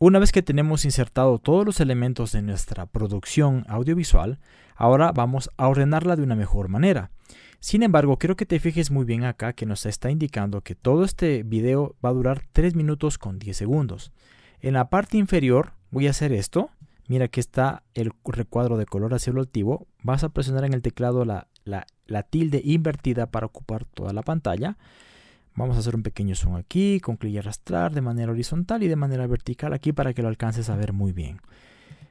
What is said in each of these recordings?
Una vez que tenemos insertado todos los elementos de nuestra producción audiovisual, ahora vamos a ordenarla de una mejor manera. Sin embargo, quiero que te fijes muy bien acá que nos está indicando que todo este video va a durar 3 minutos con 10 segundos. En la parte inferior voy a hacer esto. Mira que está el recuadro de color azul altivo. Vas a presionar en el teclado la, la tilde invertida para ocupar toda la pantalla. Vamos a hacer un pequeño zoom aquí, con clic y arrastrar de manera horizontal y de manera vertical aquí para que lo alcances a ver muy bien.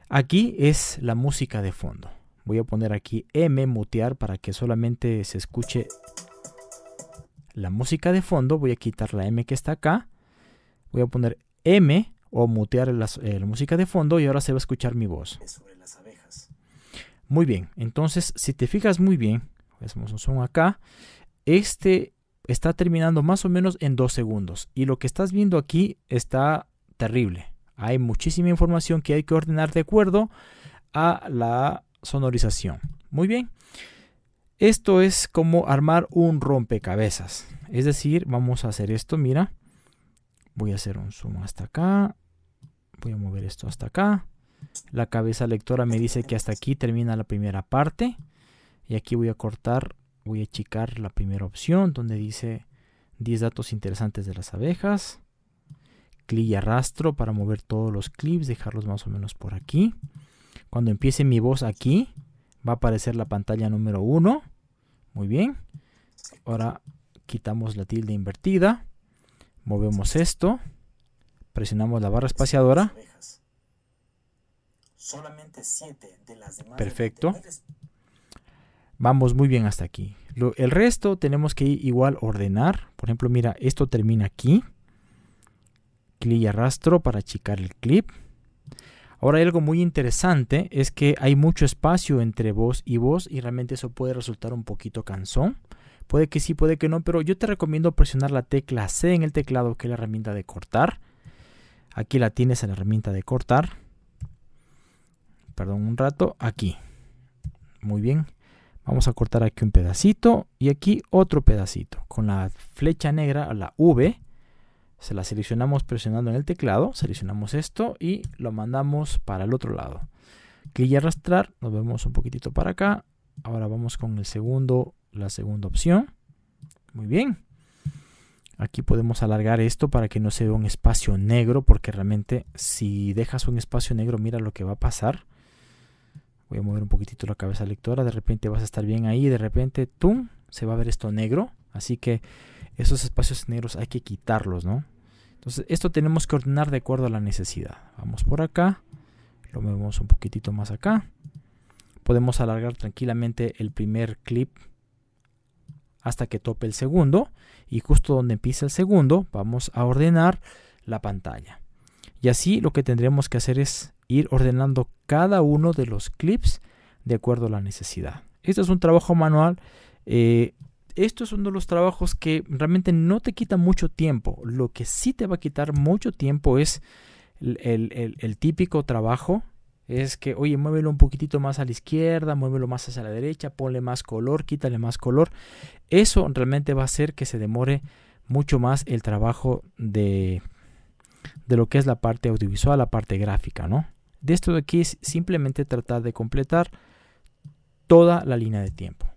Aquí es la música de fondo. Voy a poner aquí M, mutear, para que solamente se escuche la música de fondo. Voy a quitar la M que está acá. Voy a poner M o mutear la, eh, música de fondo y ahora se va a escuchar mi voz. Muy bien, entonces si te fijas muy bien, hacemos un zoom acá, este está terminando más o menos en dos segundos y lo que estás viendo aquí está terrible. Hay muchísima información que hay que ordenar de acuerdo a la sonorización. Muy bien. Esto es como armar un rompecabezas. Es decir, vamos a hacer esto, mira. Voy a hacer un zoom hasta acá. Voy a mover esto hasta acá. La cabeza lectora me dice que hasta aquí termina la primera parte. Y aquí voy a cortar, voy a achicar la primera opción donde dice 10 datos interesantes de las abejas. Clic y arrastro para mover todos los clips, dejarlos más o menos por aquí. Cuando empiece mi voz aquí, va a aparecer la pantalla número 1. Muy bien. Ahora quitamos la tilde invertida. Movemos esto. Presionamos la barra espaciadora. Perfecto. Vamos muy bien hasta aquí. el resto tenemos que igual ordenar. Por ejemplo, mira, esto termina aquí. Clic y arrastro para achicar el clip. Ahora hay algo muy interesante, es que hay mucho espacio entre voz y voz y realmente eso puede resultar un poquito cansón. Puede que sí, puede que no, pero yo te recomiendo presionar la tecla C en el teclado, que es la herramienta de cortar. Aquí la tienes en la herramienta de cortar. Perdón un rato, aquí. Muy bien. Vamos a cortar aquí un pedacito y aquí otro pedacito. Con la flecha negra, la V, se la seleccionamos presionando en el teclado, seleccionamos esto y lo mandamos para el otro lado. Clic y arrastrar, nos vemos un poquitito para acá. Ahora vamos con el segundo, la segunda opción. Muy bien. Aquí podemos alargar esto para que no se vea un espacio negro, porque realmente si dejas un espacio negro, mira lo que va a pasar. Voy a mover un poquitito la cabeza lectora, de repente vas a estar bien ahí, de repente, ¡tum! Se va a ver esto negro. Así que esos espacios negros hay que quitarlos, ¿no? Entonces esto tenemos que ordenar de acuerdo a la necesidad. Vamos por acá, lo movemos un poquitito más acá. Podemos alargar tranquilamente el primer clip hasta que tope el segundo y justo donde empieza el segundo vamos a ordenar la pantalla. Y así lo que tendremos que hacer es ir ordenando cada uno de los clips de acuerdo a la necesidad. Esto es un trabajo manual. Eh, esto es uno de los trabajos que realmente no te quita mucho tiempo. Lo que sí te va a quitar mucho tiempo es el, típico trabajo. Es que, oye, muévelo un poquitito más a la izquierda, muévelo más hacia la derecha, ponle más color, quítale más color. Eso realmente va a hacer que se demore mucho más el trabajo de, de lo que es la parte audiovisual, la parte gráfica, ¿no? De esto de aquí es simplemente tratar de completar toda la línea de tiempo.